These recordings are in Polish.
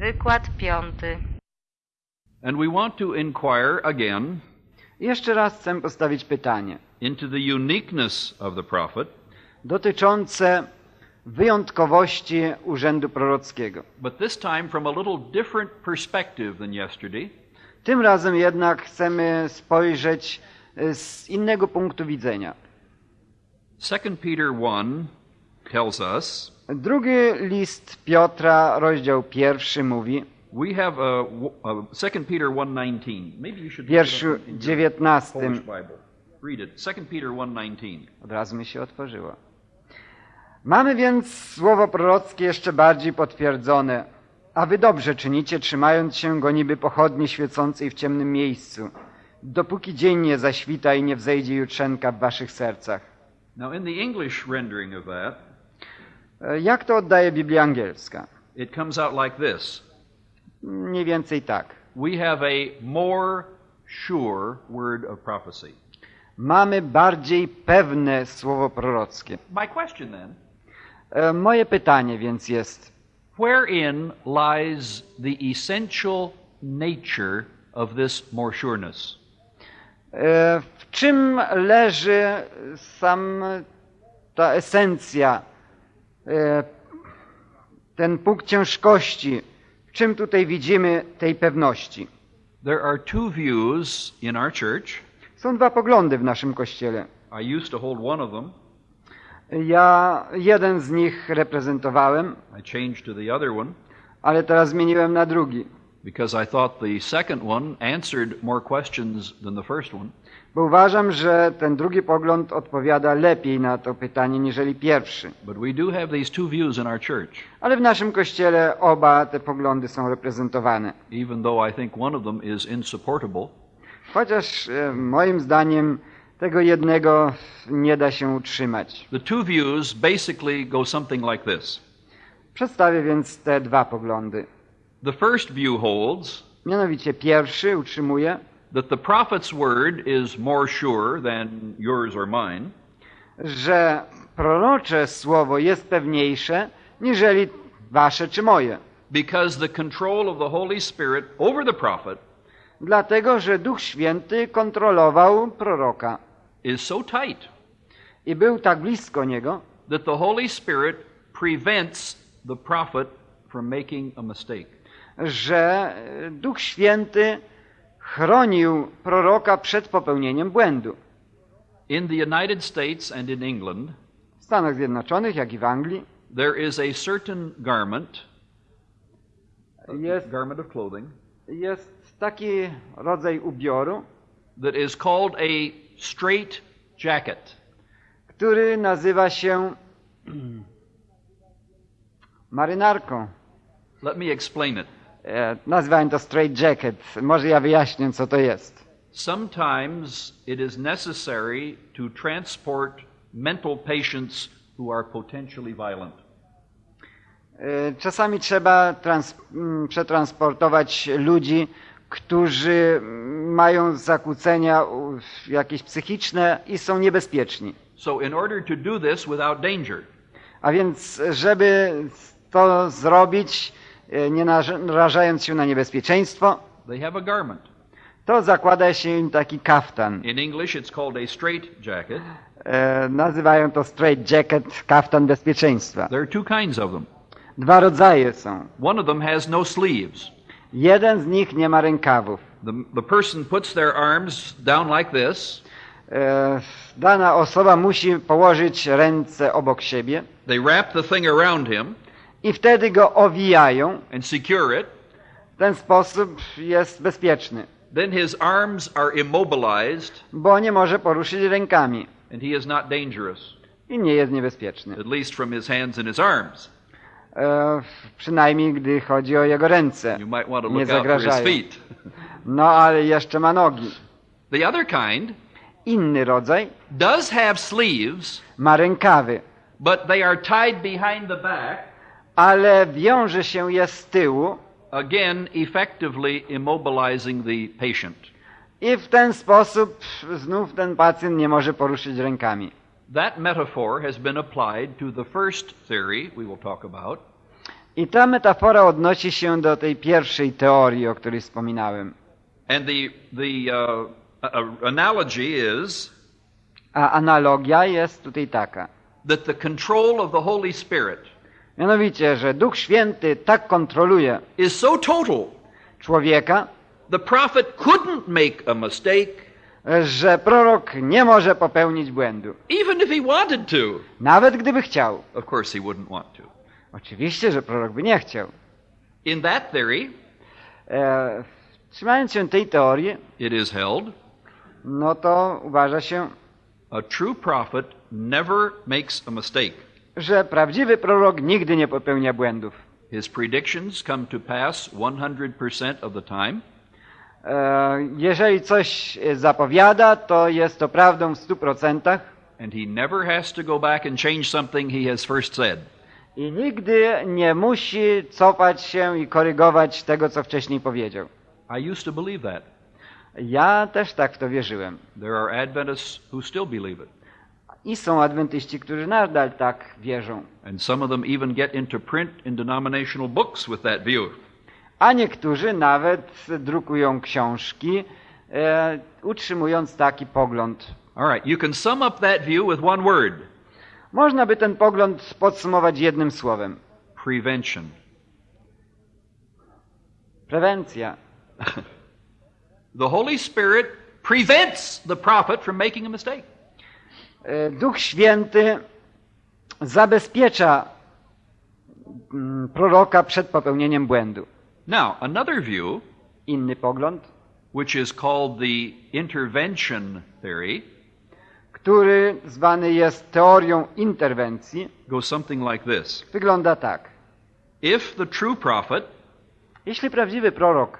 Wykład piąty. And we want to inquire again Jeszcze raz chcę postawić pytanie into the uniqueness of the prophet, dotyczące wyjątkowości urzędu prorockiego. but this time from a little different perspective than yesterday. Tym razem jednak chcemy spojrzeć e, z innego punktu widzenia. 2 Peter 1 tells us Drugi list Piotra, rozdział pierwszy mówi, we have a, a 2 Peter 1:19. Maybe you should w look it wierszu up in your 19. Polish Bible. Read it. 2 Peter 1:19. Od razu mi się otworzyło. Mamy więc słowo prorockie jeszcze bardziej potwierdzone. A wy dobrze czynicie, trzymając się go niby pochodni świecącej w ciemnym miejscu, dopóki dzień nie zaświta i nie wzejdzie jutrzenka w waszych sercach. Now in the English rendering of that, Jak to oddaje Biblia angielska? it comes out like this. Mniej więcej tak. We have a more sure word of prophecy. Mamy bardziej pewne słowo prorockie. My question then, E, Moje pytanie więc jest, wherein lies the essential nature of this more sureness? e, w czym leży sam ta esencja, e, ten punkt ciężkości, w czym tutaj widzimy tej pewności? There are two views in our church. Są dwa poglądy w naszym kościele. I used to hold one of them. Ja jeden z nich reprezentowałem, I changed to the other one ale teraz zmieniłem na drugi, because I thought the second one answered more questions than the first one. bo uważam, że ten drugi pogląd odpowiada lepiej na to pytanie niżeli pierwszy. But we do have these two views in our church, Ale w naszym kościele oba te poglądy są reprezentowane. even though I think one of them is insupportable. Chociaż e, moim zdaniem tego jednego nie da się utrzymać. The two views basically go something like this. Przedstawię więc te dwa poglądy. The first view holds Mianowicie pierwszy utrzymuje, that the prophet's word is more sure than yours or mine, że prorocze słowo jest pewniejsze niżeli wasze czy moje. because the control of the Holy Spirit over the prophet Dlatego, że Duch Święty kontrolował proroka is so tight i był tak blisko niego, that the Holy Spirit prevents the prophet from making a mistake. Że Duch Święty chronił proroka przed popełnieniem błędu. In the United States and in England, W Stanach Zjednoczonych, jak i w Anglii, there is a certain garment, a jest, garment of clothing, jest taki rodzaj ubioru, that is called a straight jacket. który nazywa się marynarką. Let me explain it. E, Nazywałem to straight jacket. Może ja wyjaśnię, co to jest. Sometimes it is necessary to transport mental patients who are potentially violent. E, Czasami trzeba trans, m, przetransportować ludzi, którzy mają zakłócenia jakieś psychiczne i są niebezpieczni. So, in order to do this without danger, A więc, żeby to zrobić, nie narażając się na niebezpieczeństwo, they have a garment. to zakłada się im taki kaftan. In English, it's called a straight jacket. E, nazywają to straight jacket, kaftan bezpieczeństwa. There are two kinds of them. Dwa rodzaje są. One of them has no sleeves. Jeden z nich nie ma rękawów. The, the person puts their arms down like this. E, dana osoba musi położyć ręce obok siebie They wrap the thing around him i wtedy go owijają. and secure it. W ten sposób jest bezpieczny, Then his arms are immobilized bo nie może poruszyć rękami and he is not dangerous, i nie jest niebezpieczny. at least from his hands and his arms. E, przynajmniej gdy chodzi o jego ręce. You might want to Nie look his zagrażają. No ale jeszcze ma nogi. The other kind Inny rodzaj does have sleeves, ma rękawy, but they are tied behind the back, ale wiąże się je z tyłu again, effectively immobilizing the patient. i w ten sposób znów ten pacjent nie może poruszyć That metaphor has been applied to the first theory we will talk about, I ta metafora odnosi się do tej pierwszej teorii, o której wspominałem. And the, the uh, analogy is A analogia jest tutaj taka. that the control of the Holy Spirit Mianowicie, że Duch Święty tak kontroluje is so total, człowieka, the prophet couldn't make a mistake że prorok nie może popełnić błędu. even if he wanted to. Nawet gdyby chciał. Of course, he wouldn't want to. Oczywiście, że prorok by nie chciał. In that theory, E, trzymając się tej teorii, it is held no to uważa się, a true prophet never makes a mistake. Że prawdziwy prorok nigdy nie popełnia błędów. His predictions come to pass 100% of the time. E, jeżeli coś zapowiada, to jest to prawdą w stu procentach And he never has to go back and change something he has first said. i nigdy nie musi cofać się i korygować tego, co wcześniej powiedział. I used to believe that. Ja też tak w to wierzyłem. There are Adventists who still believe it. I są adwentyści, którzy nadal tak wierzą. And some of them even get into print in denominational books with that view. A niektórzy nawet drukują książki, e, utrzymując taki pogląd. All right, you can sum up that view with one word Można by ten pogląd podsumować jednym słowem. prevention. Prewencja. The Holy Spirit prevents the prophet from making a mistake. E, Duch Święty zabezpiecza mm, proroka przed popełnieniem błędu. Now, another view, Inny pogląd, which is called the intervention theory, który zwany jest teorią interwencji, goes something like this wygląda tak. If the true prophet Jeśli prawdziwy prorok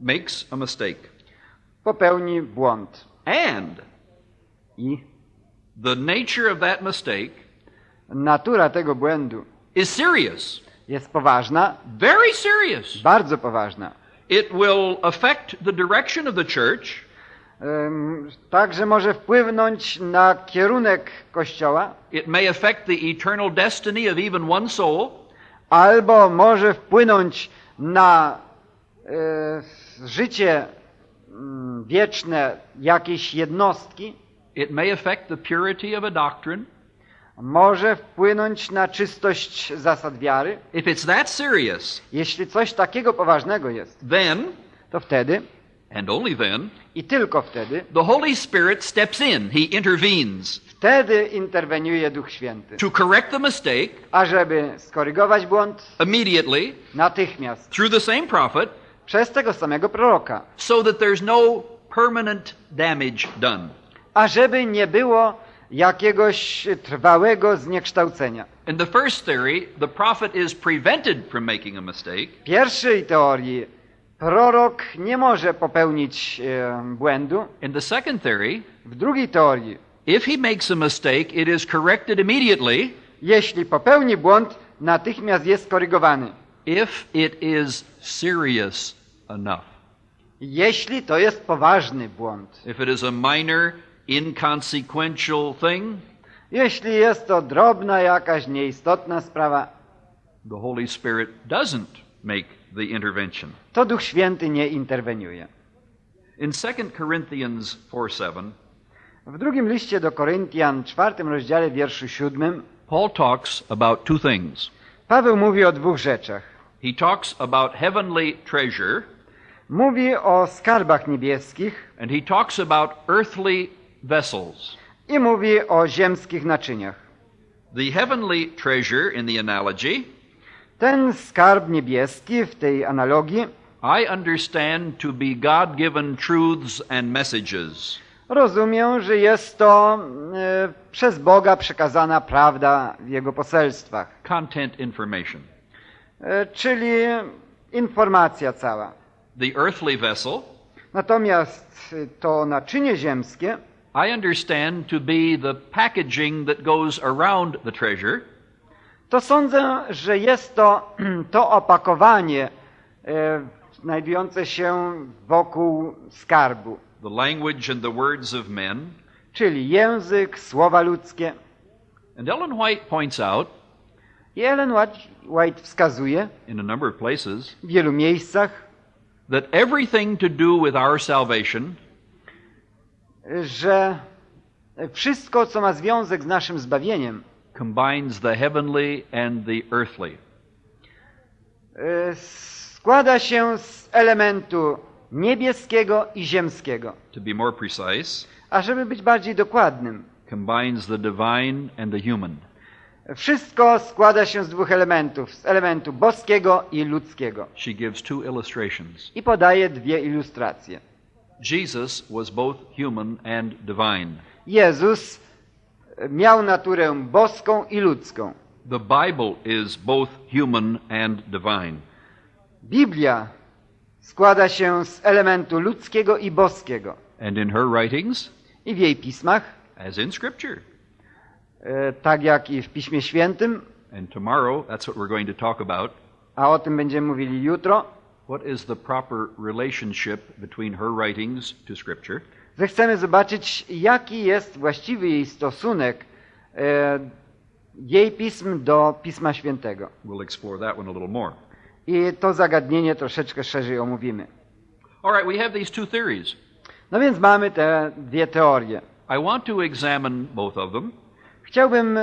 makes a mistake popełni błąd and i the nature of that mistake natura tego błędu is serious, jest poważna, very serious, bardzo poważna, it will affect the direction of the church. Em, tak, że może wpłynąć na kierunek Kościoła, It may affect the eternal destiny of even one soul. albo może wpłynąć na e, życie mm, wieczne jakiejś jednostki, It may affect the purity of a doctrine. może wpłynąć na czystość zasad wiary. If it's that serious, Jeśli coś takiego poważnego jest, then, to wtedy and only then, i tylko wtedy, the Holy Spirit steps in. He intervenes wtedy interweniuje Duch Święty. to correct the mistake Ażeby skorygować błąd immediately natychmiast through the same prophet przez tego samego proroka, so that there's no permanent damage done. Ażeby nie było jakiegoś trwałego zniekształcenia. In the first theory, the prophet is prevented from making a mistake. W pierwszej teorii prorok nie może popełnić e, błędu. In the second theory, W drugiej teorii, if he makes a mistake, it is corrected immediately jeśli popełni błąd, natychmiast jest korygowany. if it is serious enough. Jeśli to jest poważny błąd. If it is a minor, inconsequential thing, Jeśli jest to drobna jakaś nieistotna sprawa, the Holy Spirit doesn't make the intervention. to Duch Święty nie interweniuje. In 2 Corinthians 4 7, W drugim liście do Koryntian, czwartym rozdziale, wierszu siódmym, Paul talks about two things. Paweł mówi o dwóch rzeczach. He talks about heavenly treasure, Mówi o skarbach niebieskich and he talks about earthly vessels. i mówi o ziemskich naczyniach. The heavenly treasure in the analogy, Ten skarb niebieski w tej analogii I understand to be God given truths and messages. rozumiem, że jest to e, przez Boga przekazana prawda w jego poselstwach, Content information. e, czyli informacja cała. The earthly vessel, Natomiast to naczynie ziemskie I understand to be the packaging that goes around the treasure, to sądzę, że jest to to opakowanie e, znajdujące się wokół skarbu, the language and the words of men. czyli język, słowa ludzkie. And Ellen White points out I Ellen White- wskazuje in a number of places w wielu miejscach, that everything to do with our salvation że wszystko, co ma związek z naszym zbawieniem, combines the heavenly and the earthly. e, składa się z elementu niebieskiego i ziemskiego. To be more precise, A żeby być bardziej dokładnym, combines the divine and the human. wszystko składa się z dwóch elementów, z elementu boskiego i ludzkiego. She gives two illustrations. I podaje dwie ilustracje. Jesus was both human and divine. Jezus miał naturę boską i ludzką. The Bible is both human and divine. Biblia składa się z elementu ludzkiego i boskiego. And in her writings, I w jej pismach, as in Scripture, e, tak jak i w Piśmie Świętym, and tomorrow that's what we're going to talk about, a o tym będziemy mówili jutro, what is the proper relationship between her writings to Scripture? zechcemy zobaczyć, jaki jest właściwy jej stosunek e, jej pism do Pisma Świętego. We'll explore that one a little more. I to zagadnienie troszeczkę szerzej omówimy. All right, we have these two theories. No więc mamy te dwie teorie. I want to examine both of them Chciałbym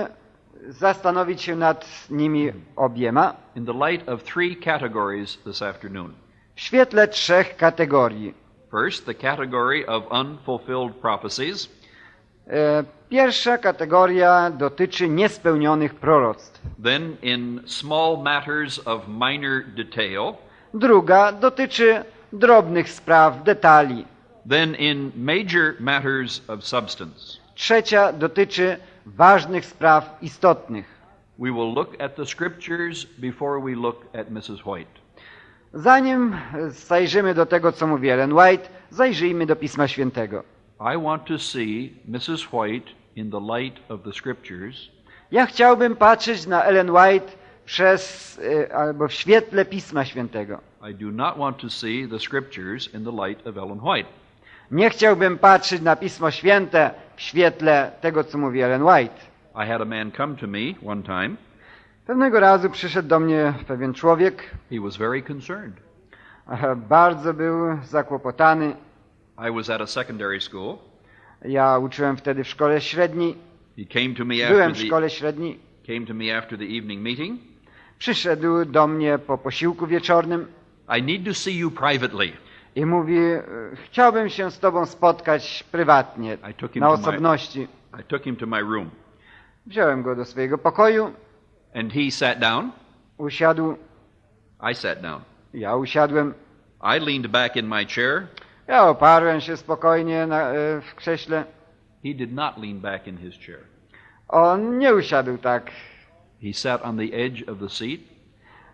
zastanowić się nad nimi obiema in the light of three categories this afternoon. w świetle trzech kategorii. First, the category of unfulfilled prophecies. E, Pierwsza kategoria dotyczy niespełnionych proroctw. Then, in small matters of minor detail. Druga dotyczy drobnych spraw, detali. Then, in major matters of substance. Trzecia dotyczy ważnych spraw istotnych. We will look at the scriptures before we look at Mrs. White. Zanim zajrzymy do tego, co mówi Ellen White, zajrzyjmy do Pisma Świętego. I want to see Mrs. White in the light of the scriptures Ja chciałbym patrzeć na Ellen White przez, e, albo w świetle Pisma Świętego. I do not want to see the scriptures in the light of Ellen White. Nie chciałbym patrzeć na Pismo Święte w świetle tego, co mówi Ellen White. I had a man come to me one time. Pewnego razu przyszedł do mnie pewien człowiek, He was very concerned. bardzo był zakłopotany. I was at a secondary school. Ja uczyłem wtedy w szkole średniej, He came to me byłem after w the szkole średniej. came to me after the evening meeting. Przyszedł do mnie po posiłku wieczornym I need to see you privately. I mówi, e, chciałbym się z tobą spotkać prywatnie, I took him na to my- osobności. I took him to my room Wziąłem go do swojego pokoju, and he sat down. usiadł, I sat down. ja usiadłem. I leaned back in my chair. Ja oparłem się spokojnie na, e, w krześle. He did not lean back in his chair. On nie usiadł tak. He sat on the edge of the seat.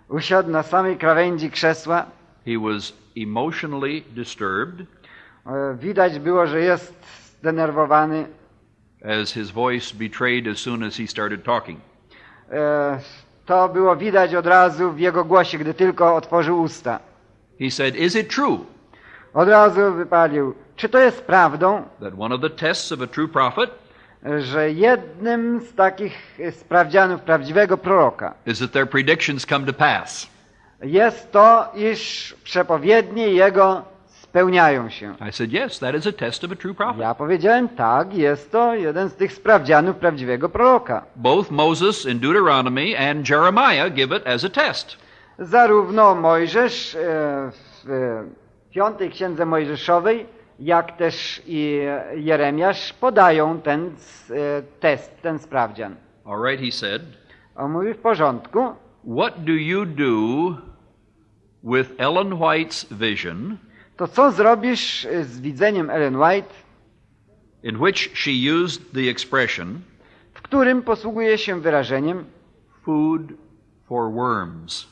Usiadł na samej krawędzi krzesła. He was emotionally disturbed E, Widać było, że jest zdenerwowany. as his voice betrayed as soon as he started talking. E, To było widać od razu w jego głosie, gdy tylko otworzył usta. He said, Is it true Od razu wypalił. Czy to jest prawdą, that one of the tests of a true prophet że jednym z takich sprawdzianów prawdziwego proroka is that their predictions come to pass? Jest to, iż przepowiednie jego spełniają się? I said, Yes, that is a test of a true prophet. Ja powiedziałem, tak, jest to jeden z tych sprawdzianów prawdziwego proroka. Both Moses in Deuteronomy and Jeremiah give it as a test. Zarówno Mojżesz e, w e, piątej księdze Mojżeszowej, jak też i Jeremiasz podają ten e, test, ten sprawdzian. All right, he said, On mówi w porządku. What do you do with Ellen White's vision, To co zrobisz e, z widzeniem Ellen White, in which she used the expression w którym posługuje się wyrażeniem food for worms?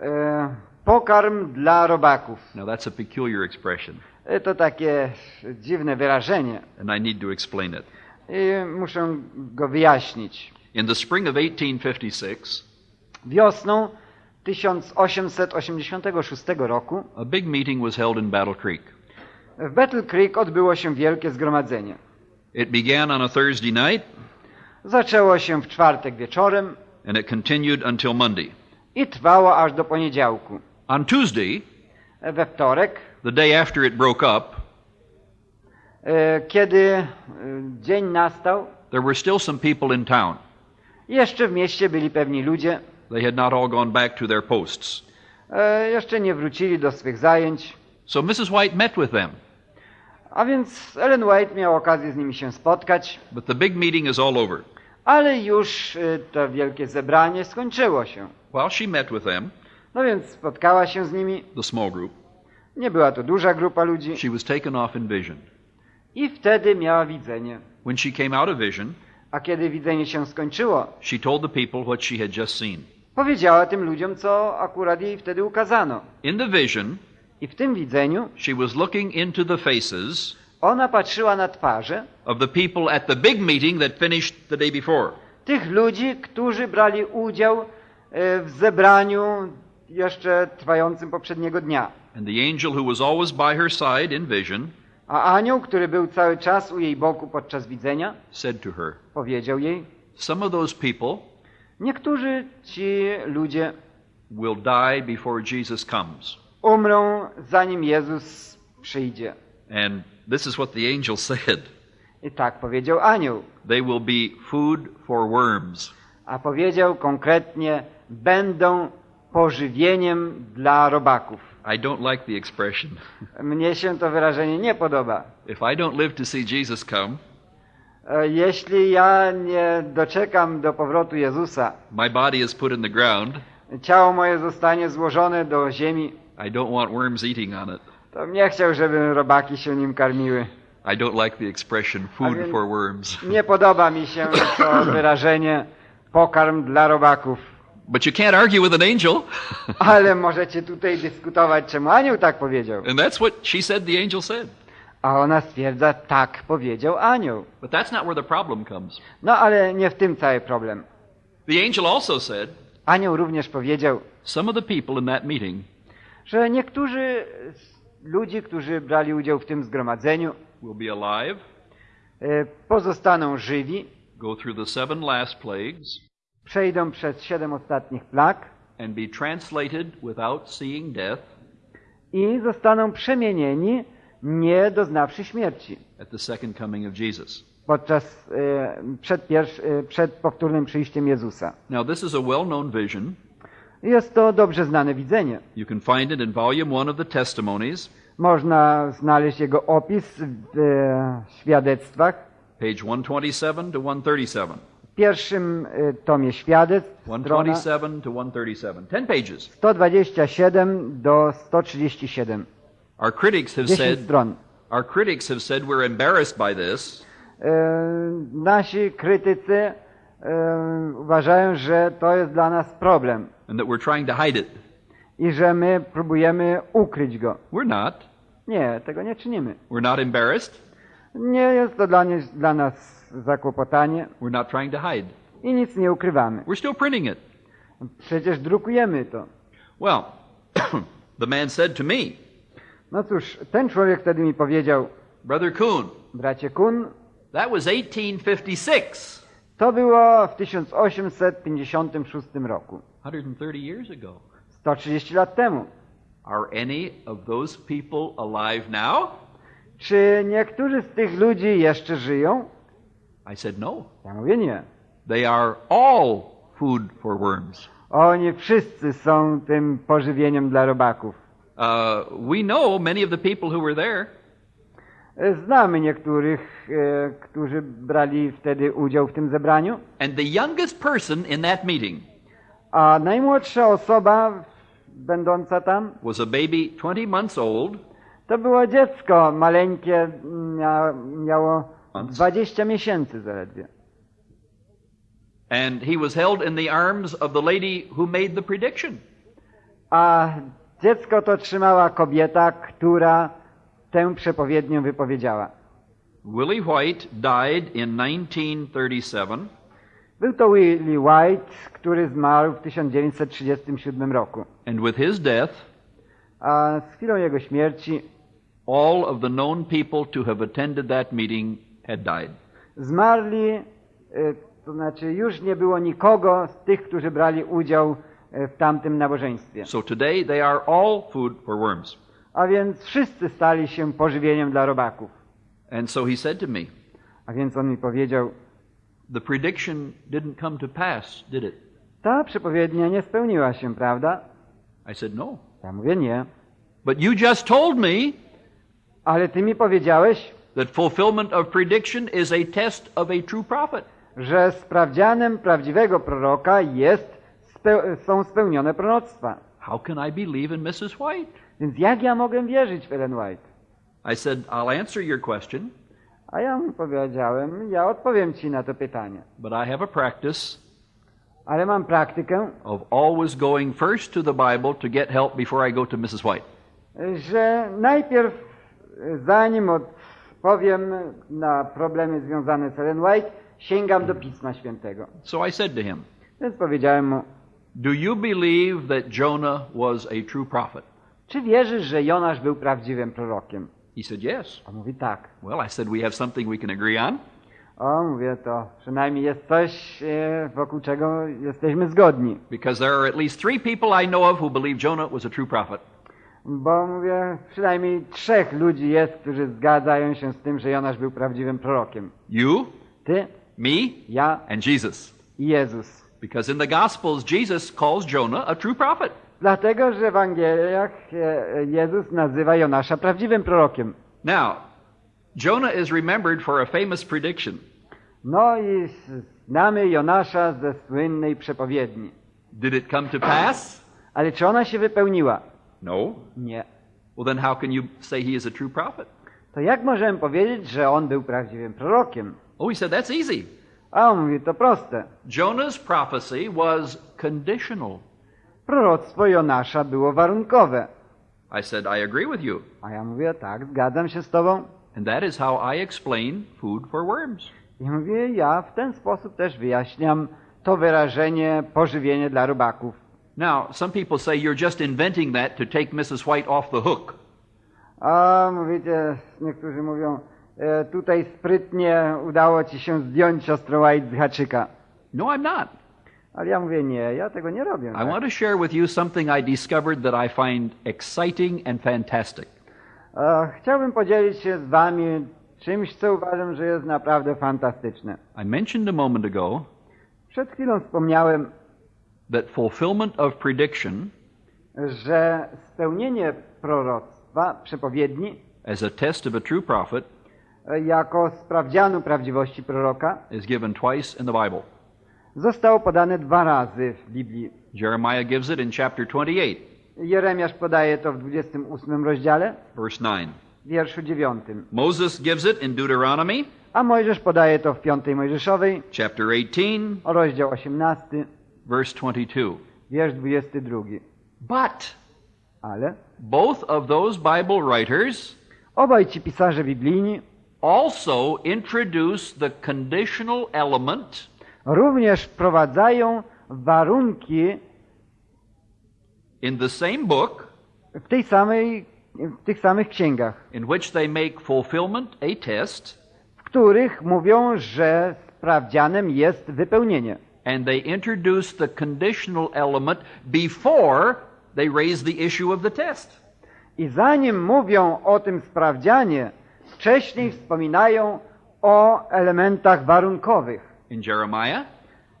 e, pokarm dla robaków? Now, that's a peculiar expression, E, To takie dziwne wyrażenie and I need to explain it. i muszę go wyjaśnić. In the spring of 1856, Wiosną 1886 roku a big meeting was held in Battle Creek. w Battle Creek odbyło się wielkie zgromadzenie. It began on a Thursday night, Zaczęło się w czwartek wieczorem and it continued until Monday. i trwało aż do poniedziałku. On Tuesday, We wtorek, the day after it broke up, e, kiedy e, dzień nastał, there were still some people in town. jeszcze w mieście byli pewni ludzie, They had not all gone back to their posts. e, jeszcze nie wrócili do swych zajęć, So Mrs. White met with them, a więc Ellen White miał okazję z nimi się spotkać, but the big meeting is all over. ale już e, to wielkie zebranie skończyło się. While she met with them, No więc spotkała się z nimi, the small group, nie była to duża grupa ludzi she was taken off in vision. i wtedy miała widzenie. When she came out of vision, A kiedy widzenie się skończyło, she told the people what she had just seen. Powiedziała tym ludziom, co akurat jej wtedy ukazano. In the vision, I w tym widzeniu she was looking into the faces ona patrzyła na twarze of the people at the big meeting that finished the day before. tych ludzi, którzy brali udział e, w zebraniu jeszcze trwającym poprzedniego dnia. And the angel who was always by her side in vision A anioł, który był cały czas u jej boku podczas widzenia, said to her, powiedział jej: Some of those people Niektórzy ci ludzie will die before Jesus comes. umrą, zanim Jezus przyjdzie. And this is what the angel said I tak powiedział anioł. they will be food for worms. A powiedział konkretnie: będą pożywieniem dla robaków. I don't like the expression. Mnie się to wyrażenie nie podoba. If I don't live to see Jesus come, Jeśli ja nie doczekam do powrotu Jezusa, my body is put in the ground. ciało moje zostanie złożone do ziemi, I don't want worms eating on it. to nie chciał, żeby robaki się nim karmiły. I don't like the expression food for worms. Nie podoba mi się to wyrażenie pokarm dla robaków. But you can't argue with an angel. Ale możecie tutaj dyskutować, czemu anioł tak powiedział. and that's what she said the angel said. A ona stwierdza, tak powiedział anioł. But that's not where the problem comes. No ale nie w tym cały problem. The angel also said Anioł również powiedział, some of the people in that meeting że niektórzy z ludzi, którzy brali udział w tym zgromadzeniu, will be alive, e, pozostaną żywi, go through the seven last plagues, przejdą przez siedem ostatnich plag and be translated without seeing death i zostaną przemienieni, nie doznawszy śmierci. at the second coming of Jesus. podczas, e, przed, pierwsz, e, przed powtórnym przyjściem Jezusa. Now, this is a well known vision. Jest to dobrze znane widzenie. You can find it in volume one of the testimonies, Można znaleźć jego opis w e, świadectwach. page 127 to 137. W pierwszym e, tomie świadectw, strona 127 to 137. 10 pages. 127 do 137. Our critics have 10 said stron. our critics have said we're embarrassed by this E, nasi krytycy e, uważają, że to jest dla nas problem and that we're trying to hide it. i że my próbujemy ukryć go. We're not. Nie, tego nie czynimy. We're not embarrassed. Nie jest to dla, nie, dla nas zakłopotanie We're not trying to hide. i nic nie ukrywamy. We're still printing it. Przecież drukujemy to. Well, the man said to me, No cóż, ten człowiek wtedy mi powiedział, Brother Kuhn, bracie Kun, that was 1856, to było w 1856 roku, 130 years ago. 130 lat temu. Are any of those people alive now? Czy niektórzy z tych ludzi jeszcze żyją? I said, No. Ja mówię nie. They are all food for worms. Oni wszyscy są tym pożywieniem dla robaków. Uh, we know many of the people who were there. E, Znamy niektórych, e, którzy brali wtedy udział w tym zebraniu, And the youngest person in that meeting a najmłodsza osoba będąca tam was a baby 20 months old to było dziecko maleńkie, mia, miało Months. 20 miesięcy zaledwie. and he was held in the arms of the lady who made the prediction. A dziecko to trzymała kobieta, która tę przepowiednię wypowiedziała. Willie White died in 1937, Był to Willie White, który zmarł w 1937 roku. and with his death, A z chwilą jego śmierci all of the known people to have attended that meeting had died. zmarli y, to znaczy już nie było nikogo z tych, którzy brali udział e, w tamtym nabożeństwie. So today they are all food for worms. A więc wszyscy stali się pożywieniem dla robaków. And so he said to me, A więc on mi powiedział, The prediction didn't come to pass, did it? ta przepowiednia nie spełniła się, prawda? I said, No. Ja mówię nie. But you just told me Ale ty mi powiedziałeś, that fulfillment of prediction is a test of a true prophet. że sprawdzianem prawdziwego proroka jest są spełnione proroctwa. How can I believe in Mrs. White? Więc jak ja mogę wierzyć w Ellen White? I said, I'll answer your question, A ja mu powiedziałem, ja odpowiem ci na to pytanie. but I have a practice Ale mam praktykę, of always going first to the Bible to get help before I go to Mrs. White. że najpierw, zanim odpowiem na problemy związane z Ellen White, sięgam do Pisma Świętego. So I said to him, Więc powiedziałem mu, Do you believe that Jonah was a true prophet? czy wierzysz, że Jonasz był prawdziwym prorokiem? He said, Yes. On mówi tak. Well, I said, We have something we can agree on. O, mówię, to przynajmniej jest coś, e, wokół czego jesteśmy zgodni. Because there are at least three people I know of who believe Jonah was a true prophet. Bo mówię, przynajmniej trzech ludzi jest, którzy zgadzają się z tym, że Jonasz był prawdziwym prorokiem. You, Ty, me, ja and Jesus. i Jezus. Because in the Gospels, Jesus calls Jonah a true prophet. Dlatego, że w Ewangeliach e, Jezus nazywa Jonasza prawdziwym prorokiem. Now, Jonah is remembered for a famous prediction. No i znamy Jonasza ze słynnej przepowiedni. Did it come to pass? Ale czy ona się wypełniła? No. Nie. Well, then how can you say he is a true prophet? To jak możemy powiedzieć, że on był prawdziwym prorokiem? Oh, he said that's easy. A on mówi, to proste. Jonah's prophecy was conditional. Proroctwo Jonasza było warunkowe. I said, I agree with you. A ja mówię, tak, zgadzam się z tobą. And that is how I explain food for worms. I mówię, ja w ten sposób też wyjaśniam to wyrażenie pożywienie dla robaków. Now, some people say you're just inventing that to take Mrs. White off the hook. A mówicie, niektórzy mówią, tutaj sprytnie udało ci się zdjąć siostrę White z haczyka. No, I'm not. Ale ja mówię, nie, ja tego nie robię. I tak. want to share with you something I discovered that I find exciting and fantastic. E, Chciałbym podzielić się z wami czymś, co uważam, że jest naprawdę fantastyczne. I mentioned a moment ago Przed chwilą wspomniałem, that fulfillment of prediction że spełnienie proroctwa, przepowiedni, as a test of a true prophet e, jako sprawdzianu prawdziwości proroka is given twice in the Bible. zostało podane dwa razy w Biblii. Jeremiah gives it in chapter 28, Jeremiasz podaje to w 28 rozdziale, verse 9. w wierszu 9. Moses gives it in Deuteronomy, A Mojżesz podaje to w 5 Mojżeszowej, chapter 18, rozdział 18, verse 22. wiersz 22. But Ale both of those Bible writers obaj ci pisarze biblijni also introduce the conditional element również wprowadzają warunki in the same book w tej samej, w tych samych księgach, in which they make fulfillment a test w których mówią, że sprawdzianem jest wypełnienie. and they introduce the conditional element before they raise the issue of the test. I zanim mówią o tym sprawdzianie, wcześniej wspominają o elementach warunkowych. In Jeremiah,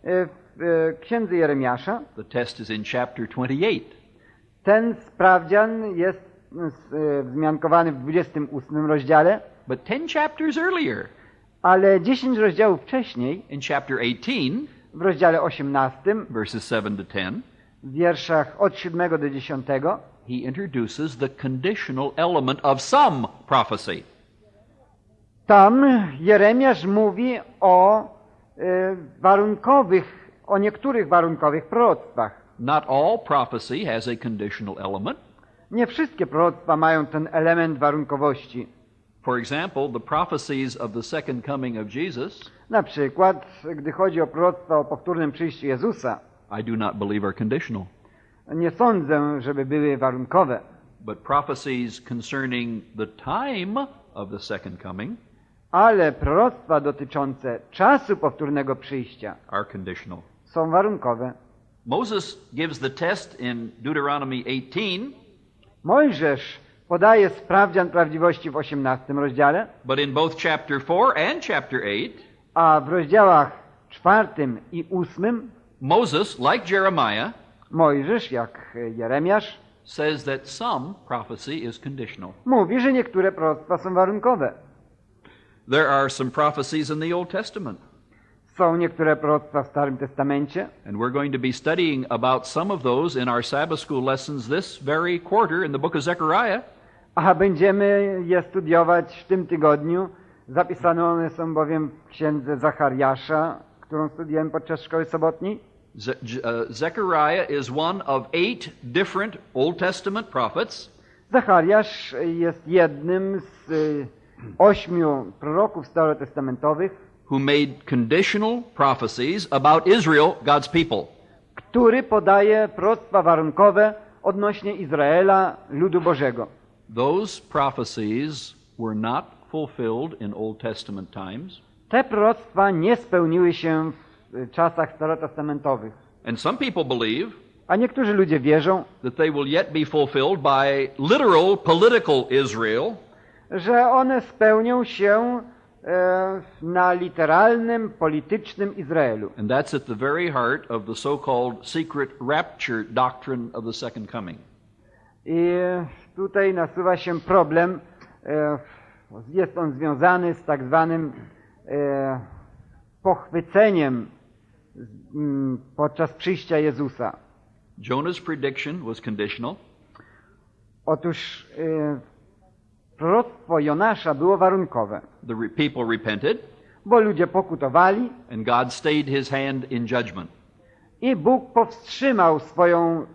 E, W e, księdze Jeremiasza the test is in chapter 28. ten sprawdzian jest e, wzmiankowany w 28 rozdziale, But 10 chapters earlier, ale 10 rozdziałów wcześniej, in chapter 18, w rozdziale 18, verses 7 to 10, w wierszach od 7 do 10, he introduces the conditional element of some prophecy. Tam Jeremiasz mówi o e, warunkowych, o niektórych warunkowych proroctwach. Not all prophecy has a conditional element. Nie wszystkie proroctwa mają ten element warunkowości. For example, the prophecies of the second coming of Jesus, Na przykład, gdy chodzi o proroctwa o powtórnym przyjściu Jezusa, I do not believe are conditional. nie sądzę, żeby były warunkowe. But prophecies concerning the time of the second coming Ale proroctwa dotyczące czasu powtórnego przyjścia are conditional. są warunkowe. Moses gives the test in Deuteronomy 18, Mojżesz podaje sprawdzian prawdziwości w 18 rozdziale, but in both chapter 4 and chapter 8, a w rozdziałach czwartym i ósmym Moses, like Jeremiah, Mojżesz, jak Jeremiasz, says that some prophecy is conditional. mówi, że niektóre proroctwa są warunkowe. There are some prophecies in the Old Testament, Są niektóre proroctwa w Starym Testamencie, and we're going to be studying about some of those in our Sabbath school lessons this very quarter in the book of Zechariah. a będziemy je studiować w tym tygodniu. Zapisane one są bowiem w księdze Zachariasza, którą studiujemy podczas szkoły sobotniej. Ze- uh, Zechariah is one of eight different Old Testament prophets. Zachariasz jest jednym z ośmiu proroków starotestamentowych, who made conditional prophecies about Israel, God's people. który podaje proroctwa warunkowe odnośnie Izraela, ludu Bożego. Those prophecies were not fulfilled in Old Testament times, Te proroctwa nie spełniły się w czasach starotestamentowych. and some people believe A niektórzy ludzie wierzą, that they will yet be fulfilled by literal political Israel, że one spełnią się e, na literalnym, politycznym Izraelu. and that's at the very heart of the so-called secret rapture doctrine of the second coming. I tutaj nasuwa się problem, e, jest on związany z tak zwanym e, pochwyceniem z- m, podczas przyjścia Jezusa. Jonah's prediction was conditional. Otóż proroctwo Jonasza było warunkowe, The people repented, bo ludzie pokutowali and God stayed his hand in judgment. i Bóg powstrzymał swoją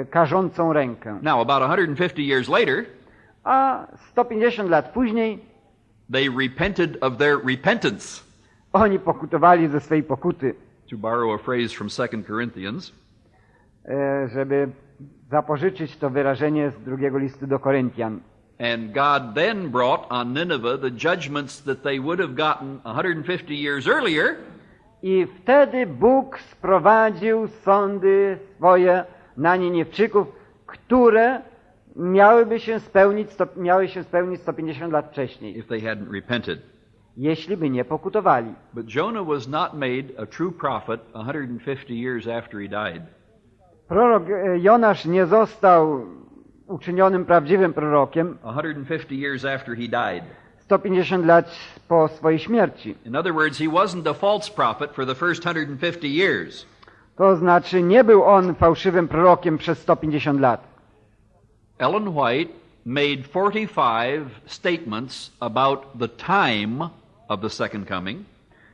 e, karzącą rękę. Now, about 150 years later, A 150 lat później they repented of their repentance, oni pokutowali ze swej pokuty, to borrow a phrase from 2 Corinthians. e, żeby zapożyczyć to wyrażenie z drugiego listu do Koryntian. And God then brought on Nineveh the judgments that they would have gotten 150 years earlier, I wtedy Bóg sprowadził sądy swoje na Nieniewczyków, które miałyby się spełnić, miały się spełnić 150 lat wcześniej, if they hadn't repented. jeśli by nie pokutowali. But Jonah was not made a true prophet 150 years after he died. Prorok e, Jonasz nie został uczynionym prawdziwym prorokiem 150 years after he died. 150 lat po swojej śmierci. In other words, he wasn't a false prophet for the first 150 years. To znaczy nie był on fałszywym prorokiem przez 150 lat. Ellen White made 45 statements about the time of the second coming.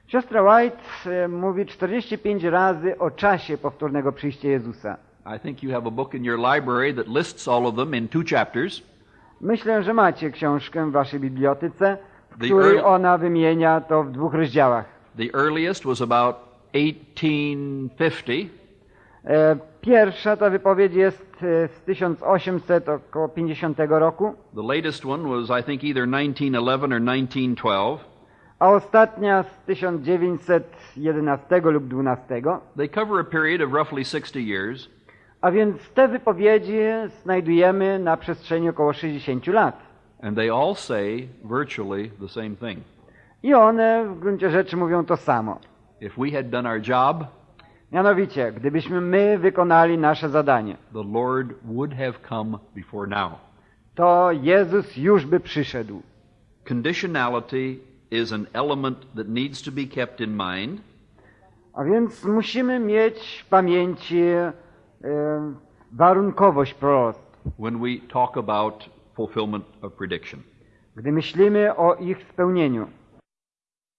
Siostra White e, mówi 45 razy o czasie powtórnego przyjścia Jezusa. I think you have a book in your library that lists all of them in two chapters. Myślę, że macie książkę w waszej bibliotece, w której ona wymienia to w dwóch rozdziałach. The earliest was about 1850, E, Pierwsza ta wypowiedź jest e, z 1800 około 50 roku, the latest one was, I think, either 1911 or 1912. a ostatnia z 1911 lub 12. They cover a period of roughly 60 years. A więc te wypowiedzi znajdujemy na przestrzeni około 60 lat. And they all say virtually the same thing. I one w gruncie rzeczy mówią to samo. If we had done our job, Mianowicie, gdybyśmy my wykonali nasze zadanie, the Lord would have come before now. to Jezus już by przyszedł. Conditionality is an element that needs to be kept in mind. A więc musimy mieć w pamięci Um, warunkowość proroctw, when we talk about fulfillment of prediction. gdy myślimy o ich spełnieniu.